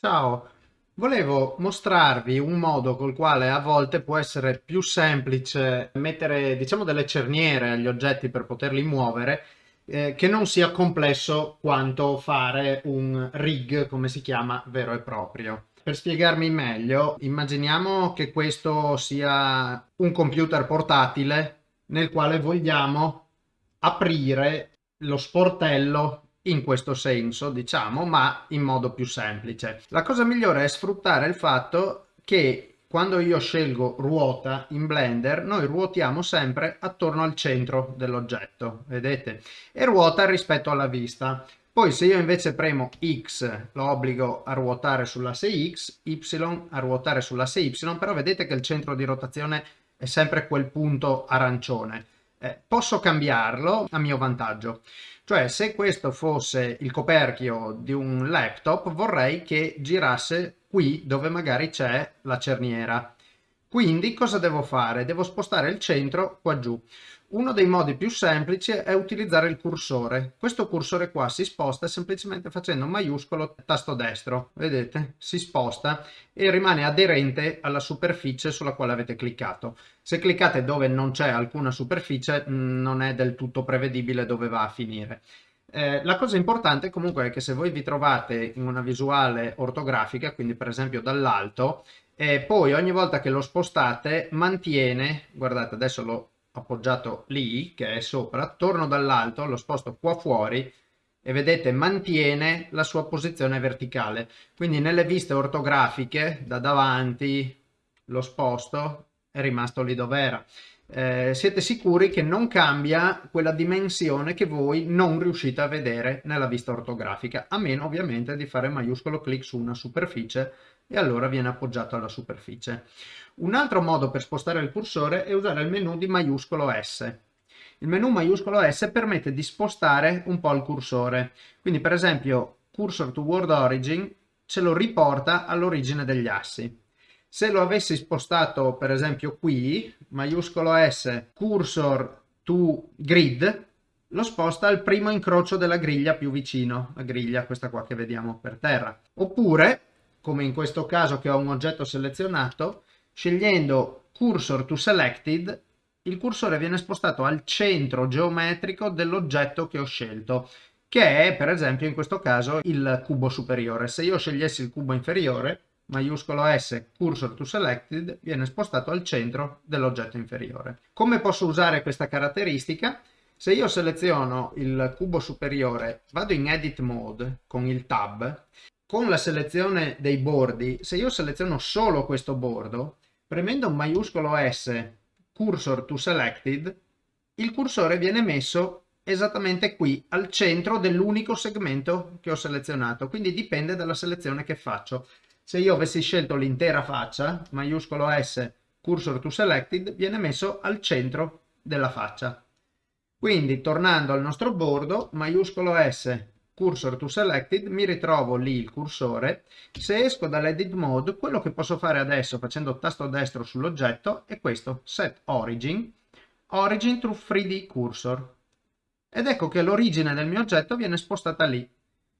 Ciao, volevo mostrarvi un modo col quale a volte può essere più semplice mettere, diciamo, delle cerniere agli oggetti per poterli muovere, eh, che non sia complesso quanto fare un rig, come si chiama, vero e proprio. Per spiegarmi meglio, immaginiamo che questo sia un computer portatile nel quale vogliamo aprire lo sportello in questo senso, diciamo, ma in modo più semplice. La cosa migliore è sfruttare il fatto che quando io scelgo ruota in Blender, noi ruotiamo sempre attorno al centro dell'oggetto, vedete? E ruota rispetto alla vista. Poi se io invece premo X lo obbligo a ruotare sull'asse X, Y a ruotare sull'asse Y, però vedete che il centro di rotazione è sempre quel punto arancione eh, posso cambiarlo a mio vantaggio. Cioè se questo fosse il coperchio di un laptop vorrei che girasse qui dove magari c'è la cerniera. Quindi cosa devo fare? Devo spostare il centro qua giù. Uno dei modi più semplici è utilizzare il cursore. Questo cursore qua si sposta semplicemente facendo maiuscolo tasto destro. Vedete? Si sposta e rimane aderente alla superficie sulla quale avete cliccato. Se cliccate dove non c'è alcuna superficie mm, non è del tutto prevedibile dove va a finire. Eh, la cosa importante comunque è che se voi vi trovate in una visuale ortografica, quindi per esempio dall'alto, e poi ogni volta che lo spostate mantiene, guardate adesso l'ho appoggiato lì che è sopra, torno dall'alto, lo sposto qua fuori e vedete mantiene la sua posizione verticale. Quindi nelle viste ortografiche da davanti lo sposto è rimasto lì dove era. Eh, siete sicuri che non cambia quella dimensione che voi non riuscite a vedere nella vista ortografica, a meno ovviamente di fare maiuscolo clic su una superficie e allora viene appoggiato alla superficie. Un altro modo per spostare il cursore è usare il menu di maiuscolo S. Il menu maiuscolo S permette di spostare un po' il cursore. Quindi per esempio cursor to word origin ce lo riporta all'origine degli assi. Se lo avessi spostato per esempio qui, maiuscolo S, cursor to grid, lo sposta al primo incrocio della griglia più vicino, la griglia questa qua che vediamo per terra. Oppure come in questo caso che ho un oggetto selezionato, scegliendo Cursor to Selected, il cursore viene spostato al centro geometrico dell'oggetto che ho scelto, che è per esempio in questo caso il cubo superiore. Se io scegliessi il cubo inferiore, maiuscolo S, Cursor to Selected, viene spostato al centro dell'oggetto inferiore. Come posso usare questa caratteristica? Se io seleziono il cubo superiore, vado in Edit Mode con il Tab con la selezione dei bordi, se io seleziono solo questo bordo, premendo maiuscolo S, cursor to selected, il cursore viene messo esattamente qui, al centro dell'unico segmento che ho selezionato, quindi dipende dalla selezione che faccio. Se io avessi scelto l'intera faccia, maiuscolo S, cursor to selected, viene messo al centro della faccia. Quindi, tornando al nostro bordo, maiuscolo S, cursor to selected, mi ritrovo lì il cursore. Se esco dall'edit mode, quello che posso fare adesso facendo tasto destro sull'oggetto è questo, set origin, origin to 3D cursor. Ed ecco che l'origine del mio oggetto viene spostata lì.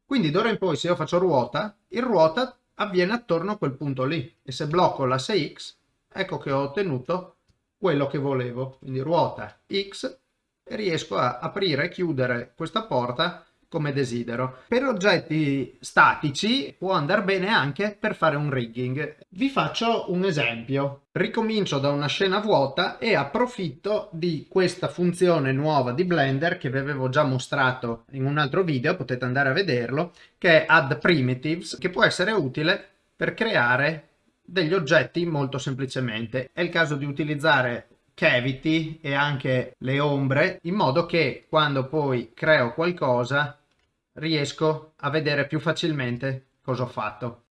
Quindi d'ora in poi se io faccio ruota, il ruota avviene attorno a quel punto lì. E se blocco l'asse X, ecco che ho ottenuto quello che volevo. Quindi ruota X e riesco a aprire e chiudere questa porta come desidero. Per oggetti statici può andare bene anche per fare un rigging. Vi faccio un esempio. Ricomincio da una scena vuota e approfitto di questa funzione nuova di Blender che vi avevo già mostrato in un altro video, potete andare a vederlo, che è Add Primitives, che può essere utile per creare degli oggetti molto semplicemente. È il caso di utilizzare cavity e anche le ombre in modo che quando poi creo qualcosa riesco a vedere più facilmente cosa ho fatto.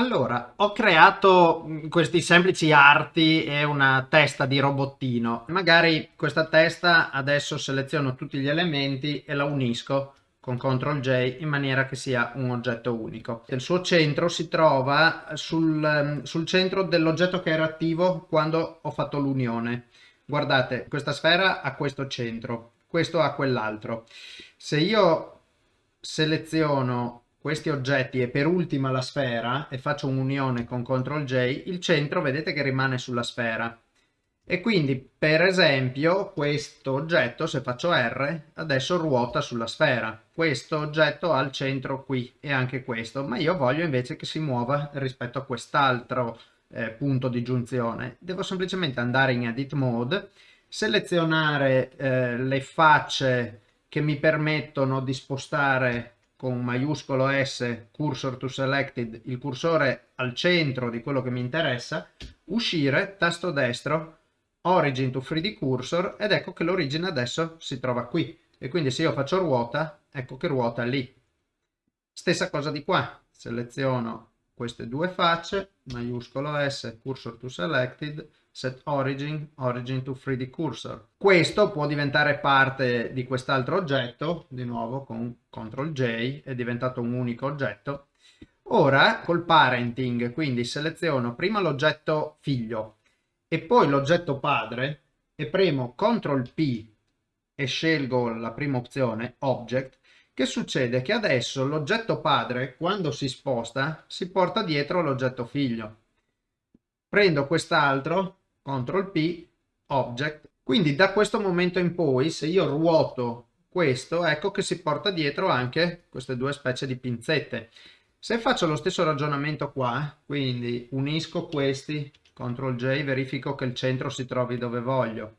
Allora, ho creato mm, questi semplici arti e una testa di robottino. Magari questa testa adesso seleziono tutti gli elementi e la unisco con CTRL J in maniera che sia un oggetto unico. Il suo centro si trova sul, mm, sul centro dell'oggetto che era attivo quando ho fatto l'unione. Guardate, questa sfera ha questo centro, questo ha quell'altro. Se io seleziono questi oggetti e per ultima la sfera e faccio un'unione con CTRL J, il centro vedete che rimane sulla sfera. E quindi per esempio questo oggetto, se faccio R, adesso ruota sulla sfera. Questo oggetto ha il centro qui e anche questo, ma io voglio invece che si muova rispetto a quest'altro eh, punto di giunzione. Devo semplicemente andare in Edit Mode, selezionare eh, le facce che mi permettono di spostare con maiuscolo S cursor to selected il cursore al centro di quello che mi interessa, uscire, tasto destro, origin to 3D cursor ed ecco che l'origine adesso si trova qui e quindi se io faccio ruota, ecco che ruota lì. Stessa cosa di qua, seleziono queste due facce, maiuscolo S, cursor to selected, set origin, origin to 3D cursor. Questo può diventare parte di quest'altro oggetto, di nuovo con CTRL J, è diventato un unico oggetto. Ora col parenting, quindi seleziono prima l'oggetto figlio e poi l'oggetto padre e premo CTRL P e scelgo la prima opzione, Object, che succede? Che adesso l'oggetto padre, quando si sposta, si porta dietro l'oggetto figlio. Prendo quest'altro, CTRL P, Object. Quindi da questo momento in poi, se io ruoto questo, ecco che si porta dietro anche queste due specie di pinzette. Se faccio lo stesso ragionamento qua, quindi unisco questi, CTRL J, verifico che il centro si trovi dove voglio.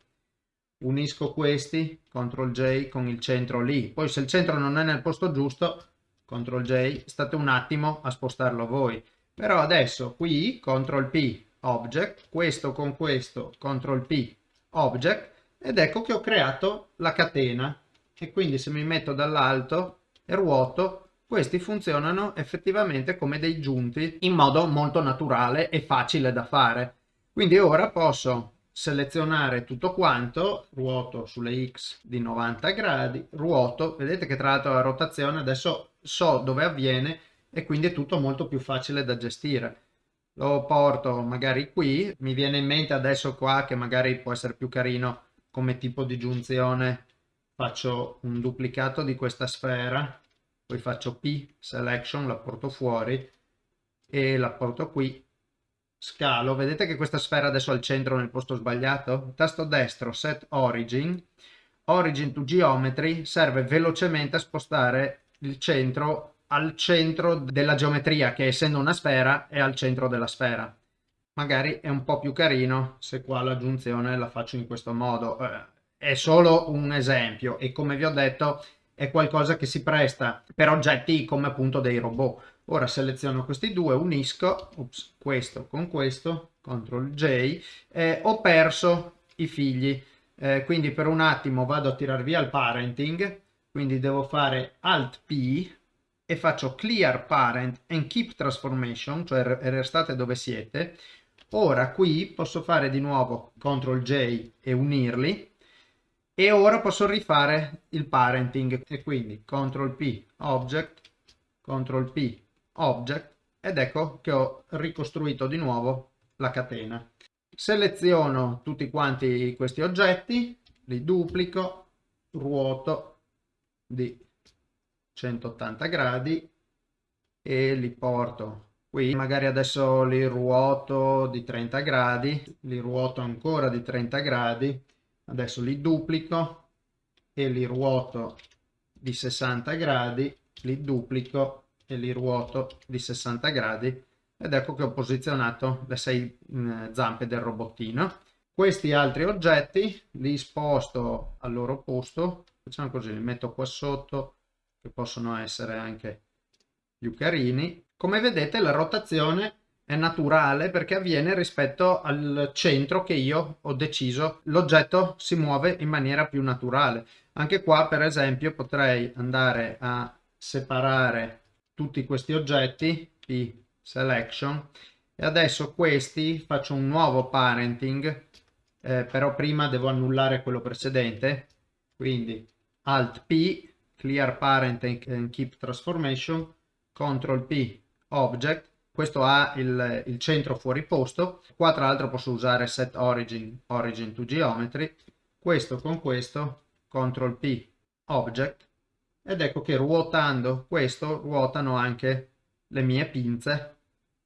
Unisco questi, CTRL J con il centro lì. Poi se il centro non è nel posto giusto, CTRL J, state un attimo a spostarlo voi. Però adesso qui, CTRL P, object, questo con questo, CTRL P, object, ed ecco che ho creato la catena. E quindi se mi metto dall'alto e ruoto, questi funzionano effettivamente come dei giunti in modo molto naturale e facile da fare. Quindi ora posso selezionare tutto quanto, ruoto sulle X di 90 gradi, ruoto, vedete che tra l'altro la rotazione adesso so dove avviene e quindi è tutto molto più facile da gestire lo porto magari qui, mi viene in mente adesso qua che magari può essere più carino come tipo di giunzione, faccio un duplicato di questa sfera, poi faccio P, selection, la porto fuori e la porto qui, scalo, vedete che questa sfera adesso è al centro nel posto sbagliato? Tasto destro, set origin, origin to geometry. Serve velocemente a spostare il centro al centro della geometria che essendo una sfera è al centro della sfera. Magari è un po' più carino se qua la giunzione la faccio in questo modo. Eh, è solo un esempio e come vi ho detto è qualcosa che si presta per oggetti come appunto dei robot. Ora seleziono questi due, unisco, ups, questo con questo, CTRL J, eh, ho perso i figli, eh, quindi per un attimo vado a tirar via il parenting, quindi devo fare Alt P e faccio clear parent and keep transformation, cioè restate dove siete, ora qui posso fare di nuovo CTRL J e unirli e ora posso rifare il parenting e quindi CTRL P object, CTRL P object ed ecco che ho ricostruito di nuovo la catena. Seleziono tutti quanti questi oggetti, li duplico, ruoto di 180 gradi e li porto qui. Magari adesso li ruoto di 30 gradi li ruoto ancora di 30 gradi. Adesso li duplico e li ruoto di 60 gradi li duplico e li ruoto di 60 gradi. Ed ecco che ho posizionato le sei mm, zampe del robottino. Questi altri oggetti li sposto al loro posto facciamo così li metto qua sotto che possono essere anche più carini. Come vedete la rotazione è naturale perché avviene rispetto al centro che io ho deciso. L'oggetto si muove in maniera più naturale. Anche qua per esempio potrei andare a separare tutti questi oggetti, P selection e adesso questi faccio un nuovo parenting eh, però prima devo annullare quello precedente quindi alt p clear parent and keep transformation control p object. Questo ha il, il, centro fuori posto. Qua tra l'altro posso usare set origin origin to geometry. Questo con questo control p object. Ed ecco che ruotando questo ruotano anche le mie pinze.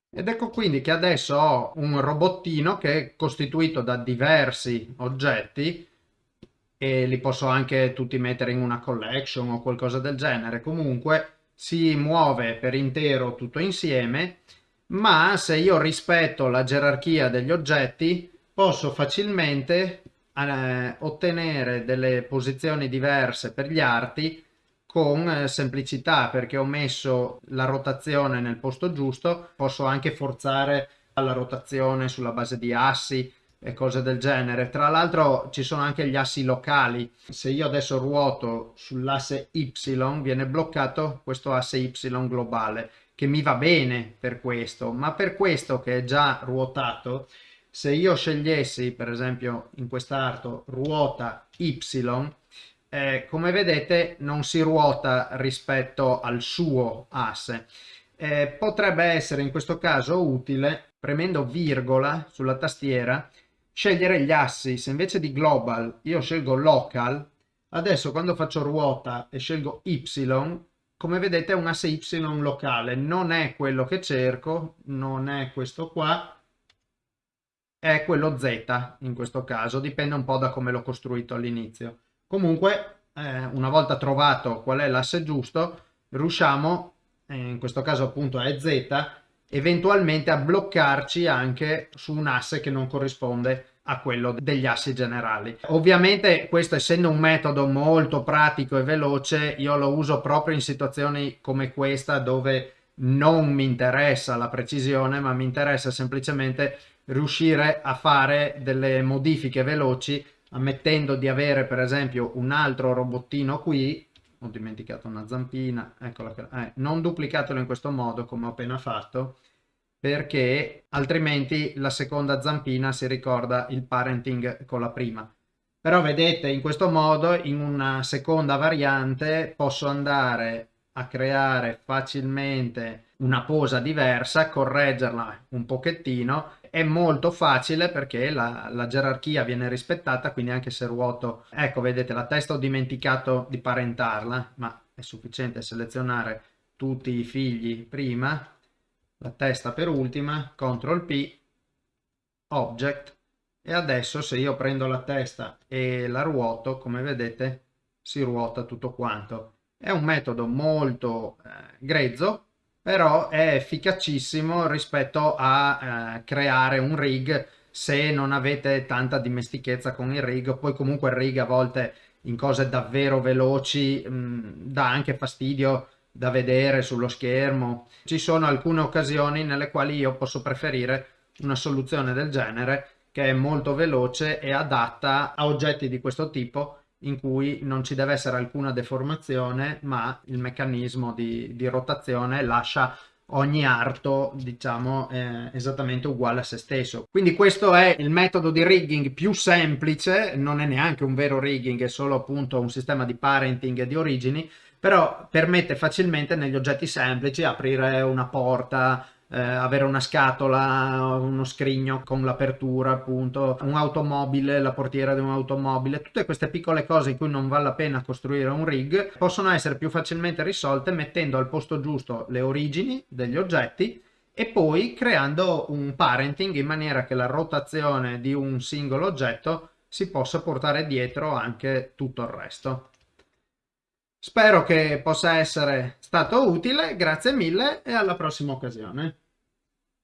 Ed ecco quindi che adesso ho un robottino che è costituito da diversi oggetti e li posso anche tutti mettere in una collection o qualcosa del genere. Comunque si muove per intero tutto insieme ma se io rispetto la gerarchia degli oggetti posso facilmente eh, ottenere delle posizioni diverse per gli arti con eh, semplicità perché ho messo la rotazione nel posto giusto posso anche forzare la rotazione sulla base di assi e cose del genere. Tra l'altro ci sono anche gli assi locali. Se io adesso ruoto sull'asse y viene bloccato questo asse y globale che mi va bene per questo. Ma per questo che è già ruotato se io scegliessi per esempio in quest'arto ruota y eh, come vedete non si ruota rispetto al suo asse. Eh, potrebbe essere in questo caso utile premendo virgola sulla tastiera scegliere gli assi se invece di global io scelgo local. Adesso quando faccio ruota e scelgo y come vedete è un asse y locale. Non è quello che cerco non è questo qua è quello Z in questo caso, dipende un po' da come l'ho costruito all'inizio. Comunque, eh, una volta trovato qual è l'asse giusto, riusciamo, eh, in questo caso appunto è Z, eventualmente a bloccarci anche su un asse che non corrisponde a quello degli assi generali. Ovviamente questo essendo un metodo molto pratico e veloce, io lo uso proprio in situazioni come questa dove non mi interessa la precisione, ma mi interessa semplicemente riuscire a fare delle modifiche veloci ammettendo di avere per esempio un altro robottino qui. Ho dimenticato una zampina eccola che, eh, non duplicatelo in questo modo come ho appena fatto perché altrimenti la seconda zampina si ricorda il parenting con la prima. Però vedete in questo modo in una seconda variante posso andare a creare facilmente una posa diversa, correggerla un pochettino. È molto facile perché la, la, gerarchia viene rispettata quindi anche se ruoto ecco vedete la testa ho dimenticato di parentarla ma è sufficiente selezionare tutti i figli prima la testa per ultima CTRL P object e adesso se io prendo la testa e la ruoto come vedete si ruota tutto quanto è un metodo molto eh, grezzo, però è efficacissimo rispetto a eh, creare un rig se non avete tanta dimestichezza con il rig. Poi comunque il rig a volte in cose davvero veloci mh, mm, dà anche fastidio da vedere sullo schermo. Ci sono alcune occasioni nelle quali io posso preferire una soluzione del genere che è molto veloce e adatta a oggetti di questo tipo in cui non ci deve essere alcuna deformazione ma il meccanismo di, di rotazione lascia ogni arto diciamo eh, esattamente uguale a se stesso quindi questo è il metodo di rigging più semplice non è neanche un vero rigging è solo appunto un sistema di parenting di origini però permette facilmente negli oggetti semplici aprire una porta eh, avere una scatola, uno scrigno con l'apertura appunto, un'automobile, la portiera di un'automobile, tutte queste piccole cose in cui non vale la pena costruire un rig possono essere più facilmente risolte mettendo al posto giusto le origini degli oggetti e poi creando un parenting in maniera che la rotazione di un singolo oggetto si possa portare dietro anche tutto il resto. Spero che possa essere stato utile, grazie mille e alla prossima occasione.